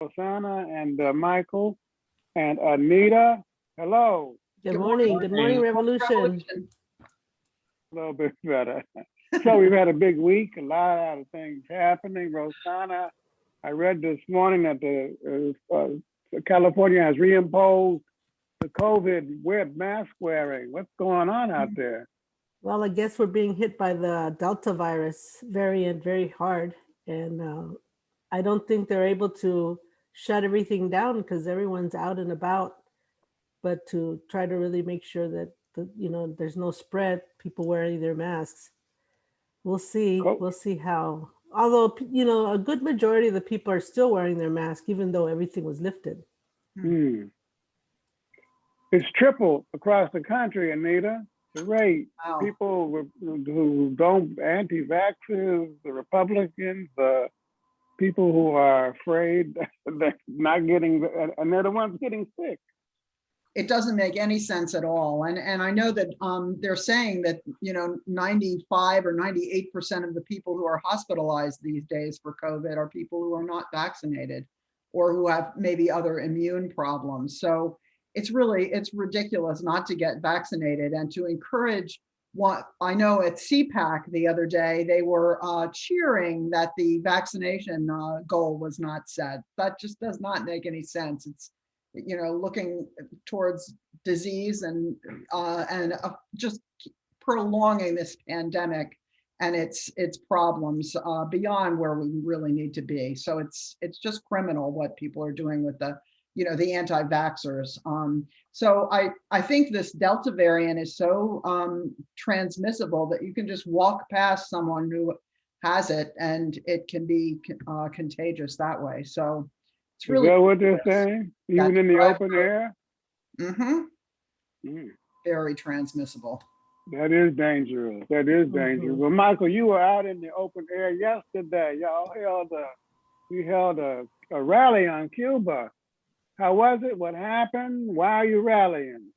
Rosanna and uh, Michael and Anita. Hello, Good morning, good morning, Revolution. a little bit better. So we've had a big week, a lot of things happening. Rosanna, I read this morning that the uh, uh, California has reimposed the COVID web mask wearing. What's going on out there? Well, I guess we're being hit by the Delta virus variant very hard. And uh, I don't think they're able to shut everything down because everyone's out and about. But to try to really make sure that, the you know, there's no spread, people wearing their masks. We'll see, Cool. we'll see how, although, you know, a good majority of the people are still wearing their mask, even though everything was lifted. Hmm. It's tripled across the country, Anita. The rate. Wow. People who- who don't, anti-vaxxers, the Republicans, the people who are afraid that not getting, and they're the ones getting sick. It doesn't make any sense at all. And, and I know that um, they're saying that, you know, 95 or 98% of the people who are hospitalized these days for COVID are people who are not vaccinated or who have maybe other immune problems. So it's really, it's ridiculous not to get vaccinated and to encourage what I know at CPAC the other day, they were uh, cheering that the vaccination uh, goal was not set. That just does not make any sense. It's, you know, looking towards disease and, uh, and uh, just prolonging this pandemic and its, its problems uh, beyond where we really need to be. So it's, it's just criminal what people are doing with the, you know, the anti-vaxxers. Um, so I, I think this Delta variant is so um, transmissible that you can just walk past someone who has it and it can be uh, contagious that way. So it's Is really that what they're saying? Even That's in the open air? mhm, Hmm. very transmissible. That is dangerous. That is dangerous. Mhm. Well, Michael, you were out in the open air yesterday. Y'all held a, we held a, a rally on Cuba. How was it? What happened? Why are you rallying?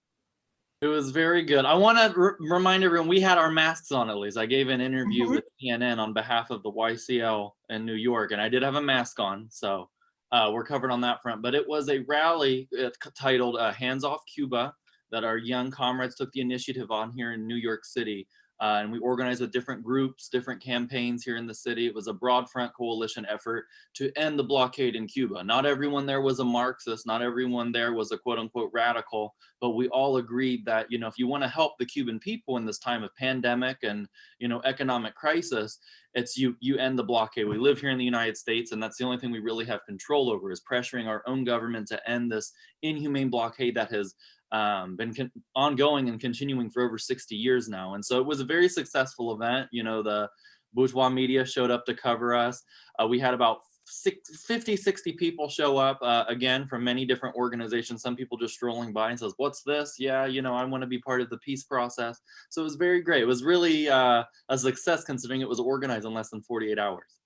It was very good. I want to remind everyone we had our masks on at least. I gave an interview Mhm. with CNN on behalf of the YCL in New York, and I did have a mask on, so uh, we're covered on that front. But it was a rally uh, titled uh, "Hands Off Cuba" that our young comrades took the initiative on here in New York City. Uh, and we organized with different groups, different campaigns here in the city. It was a broad front coalition effort to end the blockade in Cuba. Not everyone there was a Marxist, not everyone there was a quote unquote radical, but we all agreed that, you know, if you want to help the Cuban people in this time of pandemic and, you know, economic crisis, it's you you end the blockade. We live here in the United States, and that's the only thing we really have control over is pressuring our own government to end this inhumane blockade that has um, been ongoing and continuing for over 60 years now. And so it was a very successful event. You know, the bourgeois media showed up to cover us. Uh, we had about six, 50, 60 people show up uh, again from many different organizations. Some people just strolling by and says, what's this? Yeah, you know, I want to be part of the peace process. So it was very great. It was really uh, a success considering it was organized in less than 48 hours.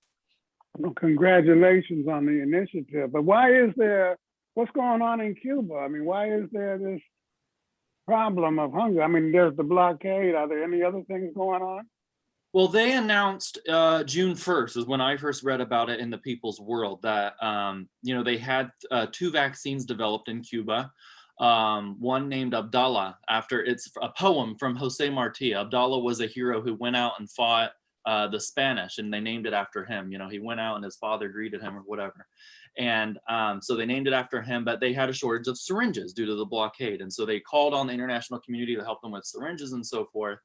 Well, congratulations on the initiative. But why is there, what's going on in Cuba? I mean, why is there this problem of hunger? I mean, there's the blockade. Are there any other things going on? Well, they announced uh, June 1st is when I first read about it in the People's World that, um, you know, they had uh, two vaccines developed in Cuba. Um, one named Abdala after it's a poem from Jose Marti. Abdala was a hero who went out and fought uh, the Spanish and they named it after him. You know, he went out and his father greeted him or whatever. And um, so they named it after him, but they had a shortage of syringes due to the blockade. And so they called on the international community to help them with syringes and so forth.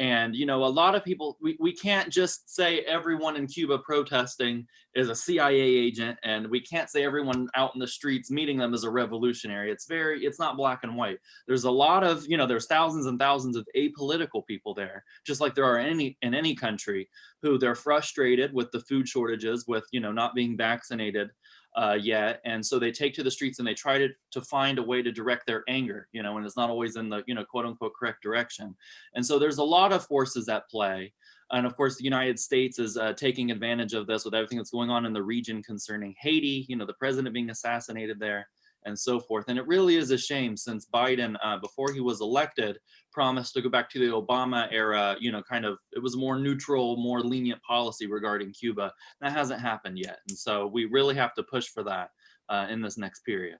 And, you know, a lot of people, we, we can't just say everyone in Cuba protesting is a CIA agent and we can't say everyone out in the streets meeting them is a revolutionary. It's very, it's not black and white. There's a lot of, you know, there's thousands and thousands of apolitical people there, just like there are any in any country who they're frustrated with the food shortages, with, you know, not being vaccinated uh, yet. And so they take to the streets and they try to, to find a way to direct their anger, you know, and it's not always in the, you know, quote unquote correct direction. And so there's a lot of forces at play. And of course, the United States is uh, taking advantage of this with everything that's going on in the region concerning Haiti, you know, the president being assassinated there and so forth. And it really is a shame since Biden, uh, before he was elected, promised to go back to the Obama era, you know, kind of, it was more neutral, more lenient policy regarding Cuba. That hasn't happened yet. And so we really have to push for that. uh, in this next period.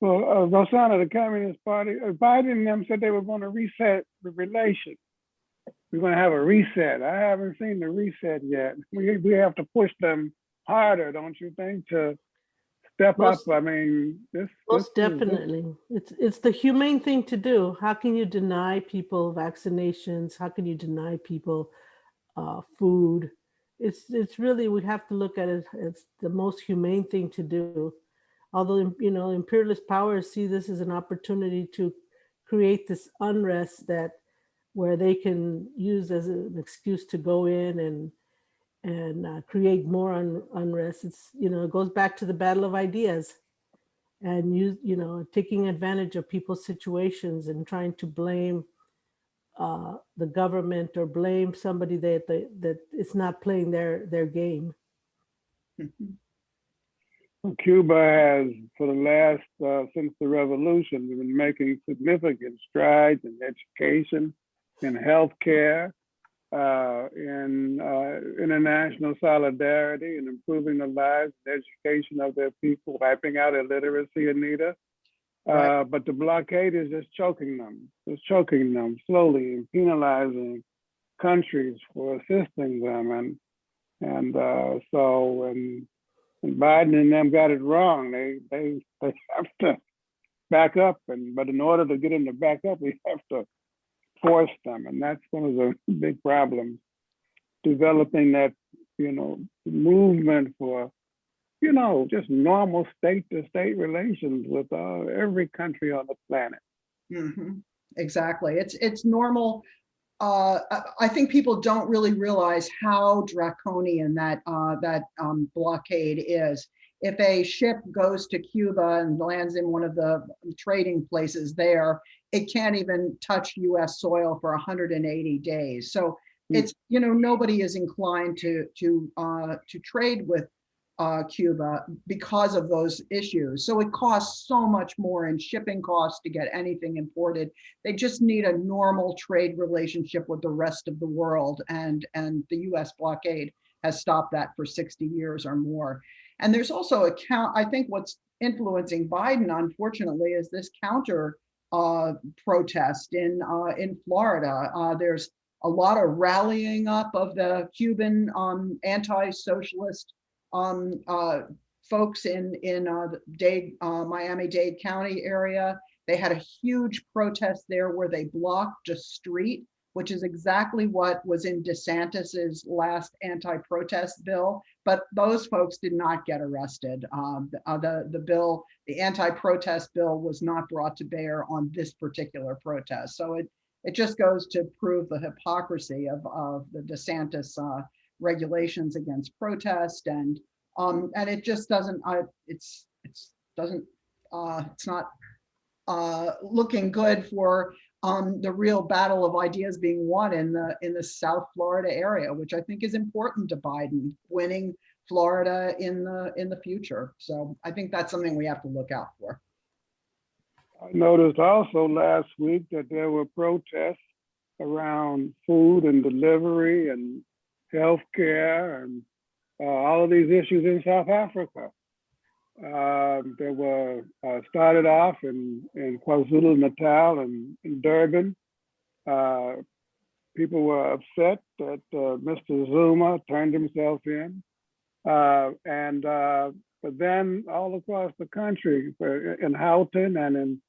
Well, uh, Rosanna, the Communist Party, uh, Biden and them said they were going to reset the relation. We're going to have a reset. I haven't seen the reset yet. We, we have to push them harder, don't you think, to step Most- up? I mean, this. Most this is- this- definitely. It's, it's the humane thing to do. How can you deny people vaccinations? How can you deny people uh, food? It's, it's really, we have to look at it as the most humane thing to do. Although, you know, imperialist powers see this as an opportunity to create this unrest that where they can use as an excuse to go in and and uh, create more un- unrest. It's, you know, it goes back to the battle of ideas and you you know taking advantage of people's situations and trying to blame uh, the government or blame somebody that they, that it's not playing their their game. Cuba has, for the last, uh, since the revolution, been making significant strides in education, in healthcare, uh, in uh, international solidarity, and improving the lives and education of their people, wiping out illiteracy, Anita. Right. Uh, but the blockade is just choking them, just choking them slowly and penalizing countries for assisting them. And and uh, so, and, and Biden and them got it wrong. They they they have to back up, and but in order to get them to back up, we have to force them, and that's one of the big problems. Developing that, you know, movement for, you know, just normal state-to-state relations with uh, every country on the planet. Mhm. Exactly. It's, it's normal. Uh, I, I think people don't really realize how draconian that, uh, that, um, blockade is. If a ship goes to Cuba and lands in one of the trading places there, it can't even touch US soil for hundred and eighty days. So Hmm. it's, you know, nobody is inclined to, to, uh, to trade with uh, Cuba because of those issues. So it costs so much more in shipping costs to get anything imported. They just need a normal trade relationship with the rest of the world and, and the US blockade has stopped that for 60 years or more. And there's also a count, I think what's influencing Biden, unfortunately, is this counter uh, protest in, uh, in Florida. Uh, there's a lot of rallying up of the Cuban um, anti-socialist um, uh, folks in, in uh, Dade, uh, Miami-Dade County area. They had a huge protest there where they blocked a street, which is exactly what was in DeSantis's last anti-protest bill. But those folks did not get arrested. Um, the, uh, the, the bill, the anti-protest bill was not brought to bear on this particular protest. So it, it just goes to prove the hypocrisy of, of the DeSantis uh, regulations against protest and um and it just doesn't I it's it's doesn't uh it's not uh looking good for the real battle of ideas being won in the in the South Florida area which I think is important to Biden winning Florida in the in the future so I think that's something we have to look out for I noticed also last week that there were protests around food and delivery and healthcare and uh, all of these issues in South Africa. Um, there were uh, started off in, in KwaZulu Natal and in Durban. Uh, people were upset that uh, Mr. Zuma turned himself in. Uh, and uh, but then all across the country, uh, in Gauteng and in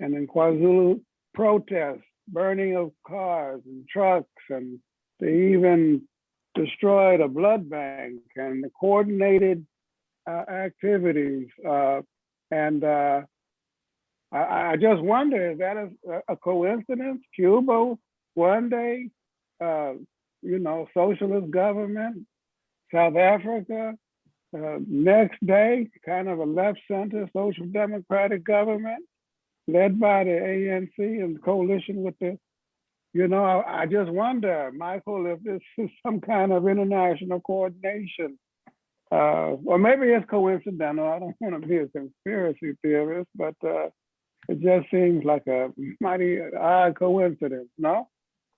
and in KwaZulu, protests, burning of cars and trucks, and they even destroyed a blood bank and the coordinated uh, activities. Uh, and uh, I, I just wonder, is that a, a coincidence? Cuba one day, uh, you know, socialist government, South Africa, uh, next day, kind of a left center social democratic government led by the ANC and coalition with the you know, I, I just wonder, Michael, if this is some kind of international coordination. Uh, or maybe it's coincidental. I don't want to be a conspiracy theorist, but uh, it just seems like a mighty odd coincidence, no?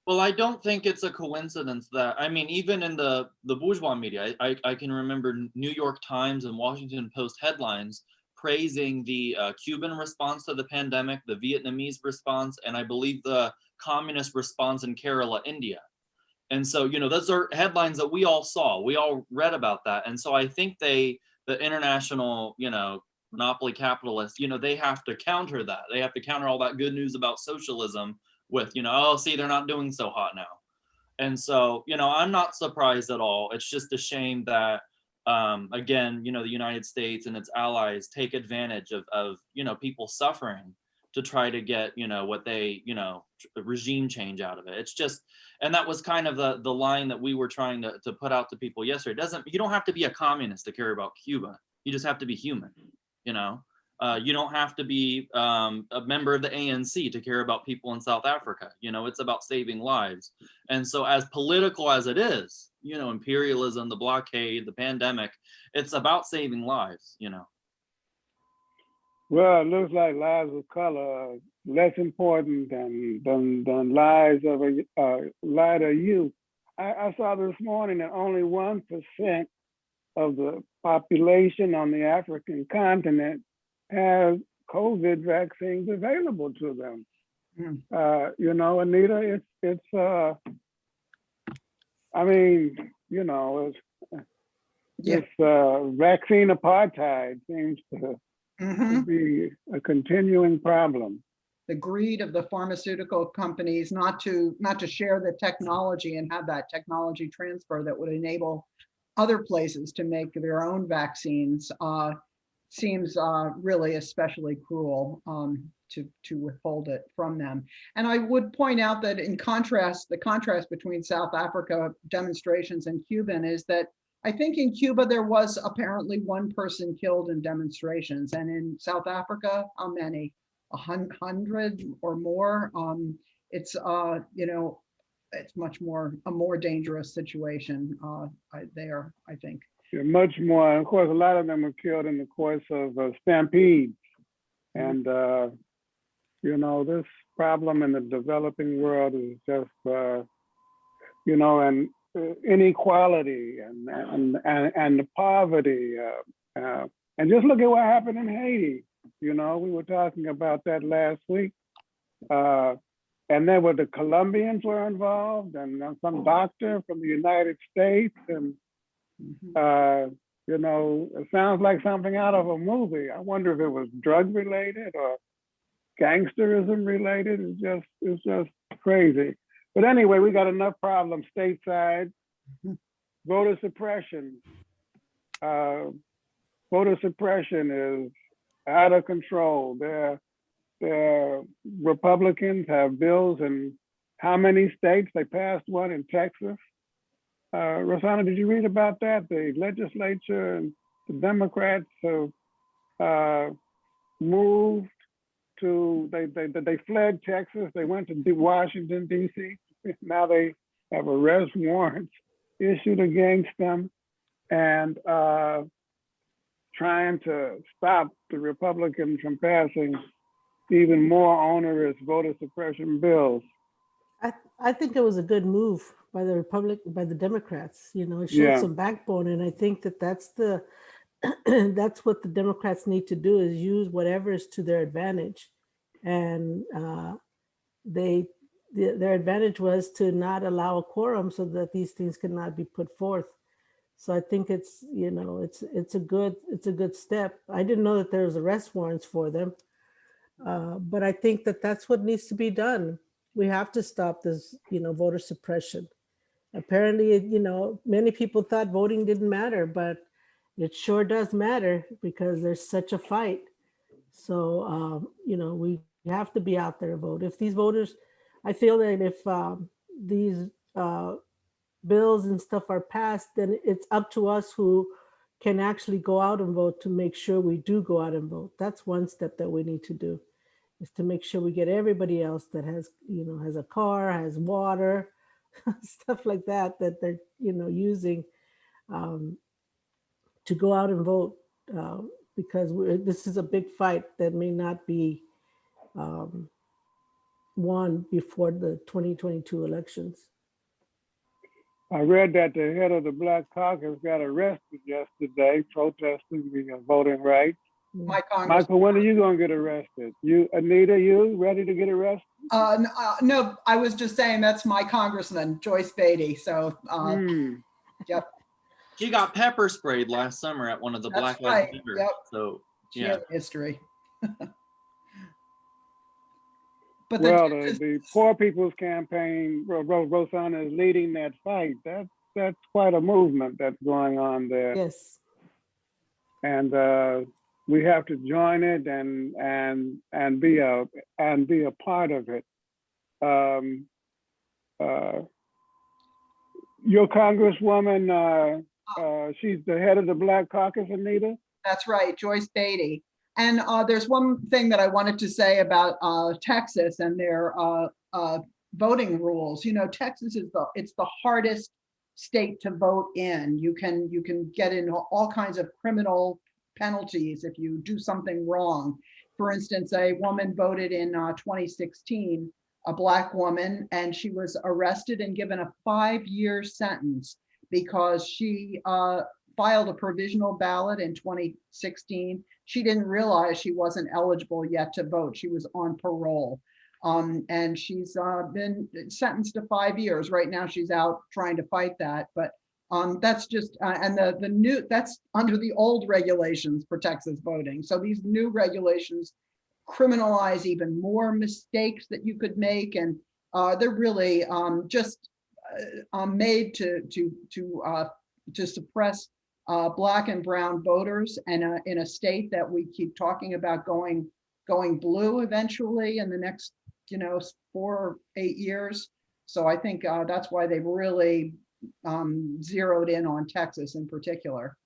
Well, I don't think it's a coincidence that, I mean, even in the, the bourgeois media, I, I, I can remember New York Times and Washington Post headlines praising the uh, Cuban response to the pandemic, the Vietnamese response, and I believe the communist response in Kerala, India. And so, you know, those are headlines that we all saw. We all read about that. And so I think they, the international, you know, monopoly capitalists, you know, they have to counter that. They have to counter all that good news about socialism with, you know, oh, see, they're not doing so hot now. And so, you know, I'm not surprised at all. It's just a shame that, um, again, you know, the United States and its allies take advantage of, of, you know, people suffering to try to get, you know, what they, you know, regime change out of it. It's just, and that was kind of the, the line that we were trying to, to put out to people yesterday. It doesn't, you don't have to be a communist to care about Cuba. You just have to be human, you know? Uh, you don't have to be um, a member of the ANC to care about people in South Africa. You know, it's about saving lives. And so as political as it is, you know, imperialism, the blockade, the pandemic, it's about saving lives, you know. Well, it looks like lives of color are less important than than than lives of a uh, lighter youth. I, I saw this morning that only one percent of the population on the African continent has COVID vaccines available to them. Hmm. Uh, you know, Anita, it's it's. Uh, I mean, you know, it's Yeah. this uh, vaccine apartheid seems to Mhm. be a continuing problem. The greed of the pharmaceutical companies not to, not to share the technology and have that technology transfer that would enable other places to make their own vaccines uh, seems uh, really especially cruel um, to, to withhold it from them. And I would point out that in contrast, the contrast between South Africa demonstrations and Cuban is that I think in Cuba, there was apparently one person killed in demonstrations. And in South Africa, how many? A hundred or more? Um, it's, uh, you know, it's much more, a more dangerous situation uh, there, I think. Yeah, Much more, of course, a lot of them were killed in the course of uh, stampedes. And, uh, you know, this problem in the developing world is just, uh, you know, and inequality and, and, and, and the poverty. Uh, uh, and just look at what happened in Haiti. You know, we were talking about that last week. Uh, and then where the Colombians were involved and uh, some doctor from the United States and Mhm. uh, you know, it sounds like something out of a movie. I wonder if it was drug related or gangsterism related. It's just, it's just crazy. But anyway, we got enough problems stateside. Voter suppression. Uh, voter suppression is out of control. There, there, Republicans have bills in how many states? They passed one in Texas. Uh, Rosanna, did you read about that? The legislature and the Democrats have uh, moved to, they, they, they fled Texas. They went to Washington DC. Now they have arrest warrants issued against them and uh, trying to stop the Republicans from passing even more onerous voter suppression bills. I, I think it was a good move by the Republic, by the Democrats, you know, it showed Yeah. some backbone. And I think that that's the, that's what the Democrats need to do is use whatever is to their advantage. And uh, they, the- their advantage was to not allow a quorum so that these things cannot be put forth. So I think it's, you know, it's, it's a good, it's a good step. I didn't know that there was arrest warrants for them. Uh, But I think that that's what needs to be done we have to stop this, you know, voter suppression. Apparently, you know, many people thought voting didn't matter, but it sure does matter because there's such a fight. So, um, you know, we have to be out there to vote. If these voters, I feel that if um, these uh, bills and stuff are passed, then it's up to us who can actually go out and vote to make sure we do go out and vote. That's one step that we need to do is to make sure we get everybody else that has, you know, has a car, has water, stuff like that, that they're, you know, using um, to go out and vote. Uh, because we're, this is a big fight that may not be um, won before the 2022 elections. I read that the head of the Black Caucus got arrested yesterday protesting the uh, voting rights. My Congress, Michael, when are you gonna get arrested? You, Anita, you ready to get arrested? uh, uh, no, I was just saying that's my congressman, Joyce Beatty. So, uh, Hmm. yep, She got pepper sprayed last summer at one of the That's Black right, Lives Matter. yep. So she Yeah. history. But Well, the, Texas- the Poor People's Campaign, Ro- Ro- Rosanna is leading that fight. That's, that's quite a movement that's going on there. Yes, And, uh, we have to join it and, and, and be a, and be a part of it. Um, uh, your Congresswoman, uh, uh, she's the head of the Black Caucus, Anita? That's right, Joyce Beatty. And uh, there's one thing that I wanted to say about uh, Texas and their uh, uh, voting rules. You know, Texas is the, it's the hardest state to vote in. You can, you can get in all kinds of criminal penalties if you do something wrong. For instance, a woman voted in uh, 2016, a black woman, and she was arrested and given a five-year sentence because she uh, filed a provisional ballot in 2016. She didn't realize she wasn't eligible yet to vote. She was on parole. Um, and she's uh, been sentenced to five years. Right now, she's out trying to fight that. But um, that's just, uh, and the, the new, that's under the old regulations for Texas voting. So these new regulations criminalize even more mistakes that you could make. And uh, they're really um, just uh, um, made to, to, to, uh, to suppress uh, black and brown voters and in a state that we keep talking about going going blue eventually in the next you know four or eight years so i think uh, that's why they've really um, zeroed in on texas in particular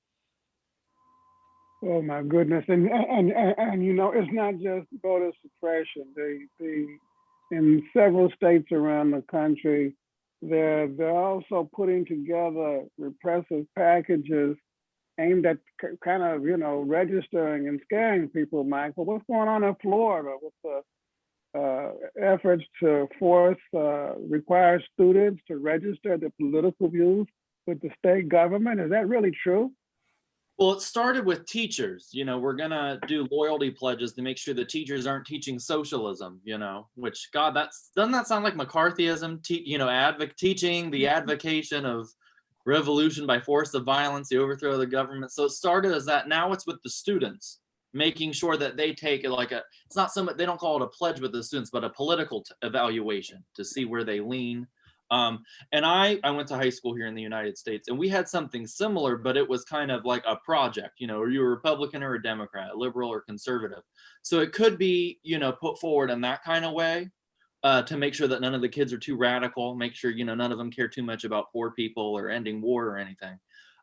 Oh, my goodness. And, and, and, and, you know, it's not just voter suppression. The, the, in several states around the country, they're, they're also putting together repressive packages aimed at kind of, you know, registering and scaring people, Michael. What's going on in Florida with the uh, efforts to force, uh, require students to register their political views with the state government? Is that really true? Well, it started with teachers. You know, we're gonna do loyalty pledges to make sure the teachers aren't teaching socialism. You know, which God, that's doesn't that sound like McCarthyism? Te- you know, advoc- teaching the mm-hmm. advocation of revolution by force of violence, the overthrow of the government. So it started as that. Now it's with the students, making sure that they take it like a. It's not so much they don't call it a pledge with the students, but a political t- evaluation to see where they lean. Um, and I, I went to high school here in the United States and we had something similar, but it was kind of like a project, you know, are you a Republican or a Democrat, liberal or conservative? So it could be, you know, put forward in that kind of way uh, to make sure that none of the kids are too radical, make sure, you know, none of them care too much about poor people or ending war or anything.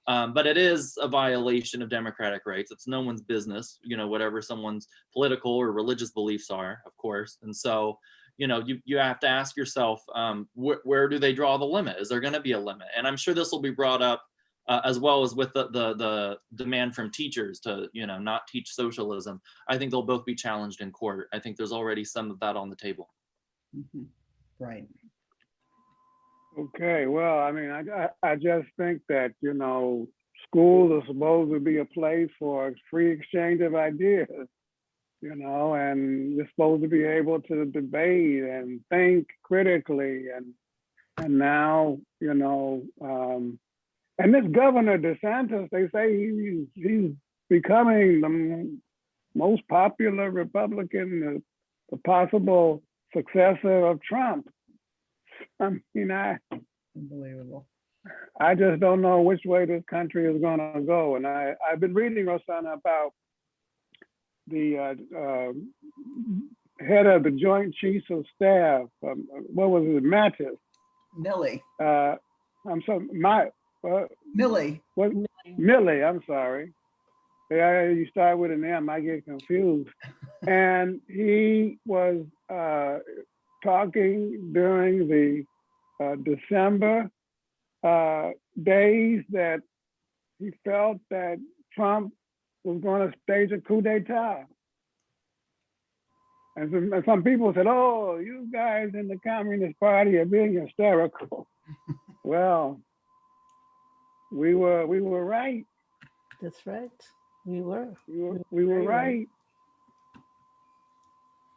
Um, but it is a violation of democratic rights. It's no one's business, you know, whatever someone's political or religious beliefs are, of course. And so, you know, you, you have to ask yourself, um, wh- where do they draw the limit? Is there going to be a limit? And I'm sure this will be brought up uh, as well as with the, the the demand from teachers to you know not teach socialism. I think they'll both be challenged in court. I think there's already some of that on the table. Mhm. right Okay, well, I mean, I, I, I just think that, you know, schools are supposed to be a place for free exchange of ideas, you know, and you're supposed to be able to debate and think critically and, and now, you know, um, and this Governor DeSantis, they say he's, he's becoming the most popular Republican, the, the possible successor of Trump. I mean, I, unbelievable I just don't know which way this country is going to go. And I, I've been reading, Rosanna, about the uh, uh, head of the Joint Chiefs of Staff. Um, what was it, Mattis? Milley Uh, I'm so my uh, Milley what Milley. I'm sorry. Yeah, you start with an M, I get confused. and he was uh, talking during the uh, December uh, days that he felt that Trump was going to stage a coup d'etat. And some, and some people said, oh, you guys in the Communist Party are being hysterical. Well, we were, we were right. That's right. We were. We were, we were right.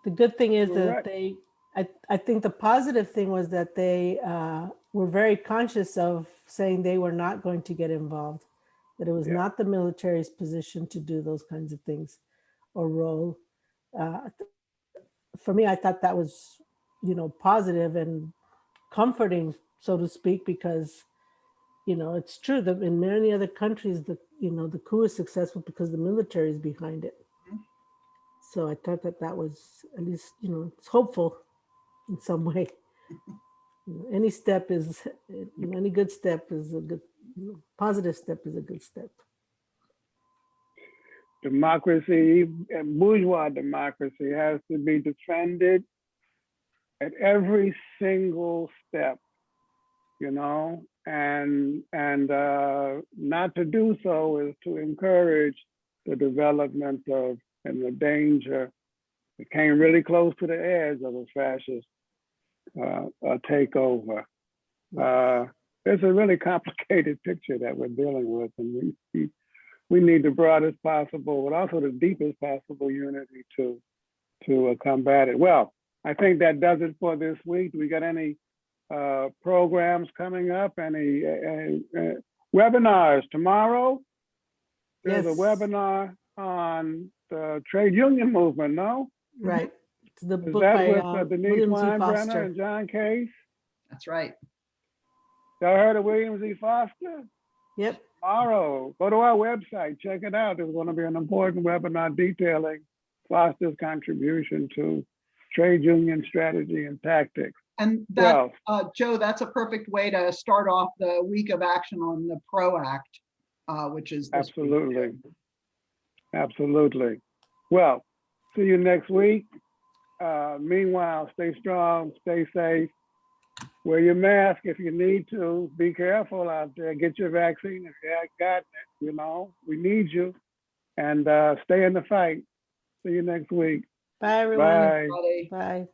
The good thing is You're that right. they, I, I think the positive thing was that they uh, were very conscious of saying they were not going to get involved, that it was Yeah. not the military's position to do those kinds of things or role. Uh, For me, I thought that was, you know, positive and comforting, so to speak, because, you know, it's true that in many other countries, the, you know, the coup is successful because the military is behind it. So I thought that that was at least, you know, it's hopeful in some way. Any step is, any good step is a good, positive step is a good step. democracy, bourgeois democracy has to be defended at every single step, you know, and and uh, not to do so is to encourage the development of and the danger. It came really close to the edge of a fascist uh, uh, takeover. Uh, it's a really complicated picture that we're dealing with, and we, we we need the broadest possible, but also the deepest possible unity to to uh, combat it. Well, I think that does it for this week. Do we got any uh, programs coming up? Any uh, uh, webinars tomorrow? There's a webinar on the trade union movement. No, Right. It's the is book that by with uh, uh, Denise William Z. Foster. and John Case? That's right. Y'all heard of William Z. Foster? Yep. tomorrow. Go to our website, check it out. There's going to be an important webinar detailing Foster's contribution to trade union strategy and tactics. And that, Well, uh, Joe, that's a perfect way to start off the week of action on the PRO Act, uh, which is. this week. absolutely. Absolutely. Well, see you next week. Uh, meanwhile, stay strong, stay safe. Wear your mask if you need to. Be careful out there. Get your vaccine if you haven't gotten it. You know, we need you. And uh, stay in the fight. See you next week. Bye, everyone. Bye. Everybody. Bye.